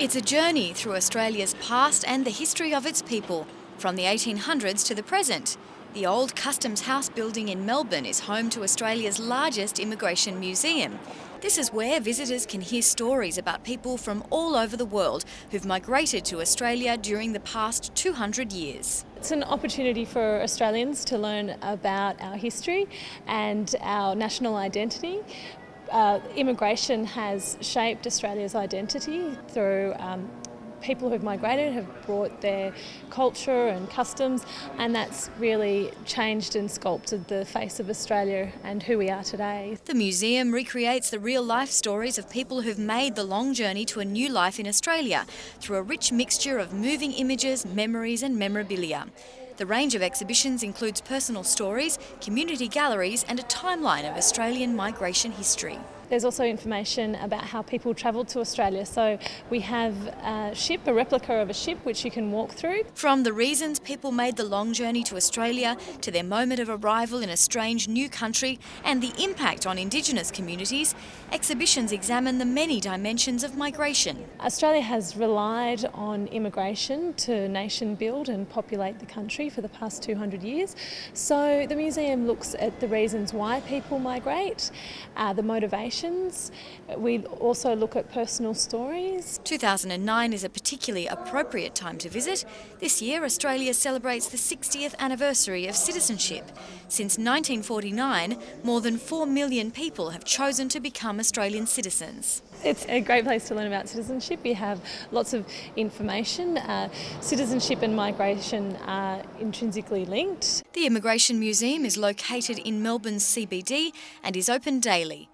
It's a journey through Australia's past and the history of its people, from the 1800s to the present. The old Customs House building in Melbourne is home to Australia's largest immigration museum. This is where visitors can hear stories about people from all over the world who've migrated to Australia during the past 200 years. It's an opportunity for Australians to learn about our history and our national identity. Uh, immigration has shaped Australia's identity through um, people who've migrated have brought their culture and customs and that's really changed and sculpted the face of Australia and who we are today. The museum recreates the real life stories of people who've made the long journey to a new life in Australia through a rich mixture of moving images, memories and memorabilia. The range of exhibitions includes personal stories, community galleries and a timeline of Australian migration history. There's also information about how people travelled to Australia. So we have a ship, a replica of a ship, which you can walk through. From the reasons people made the long journey to Australia to their moment of arrival in a strange new country and the impact on Indigenous communities, exhibitions examine the many dimensions of migration. Australia has relied on immigration to nation build and populate the country for the past 200 years. So the museum looks at the reasons why people migrate, uh, the motivation we also look at personal stories. 2009 is a particularly appropriate time to visit. This year, Australia celebrates the 60th anniversary of citizenship. Since 1949, more than 4 million people have chosen to become Australian citizens. It's a great place to learn about citizenship. We have lots of information. Uh, citizenship and migration are intrinsically linked. The Immigration Museum is located in Melbourne's CBD and is open daily.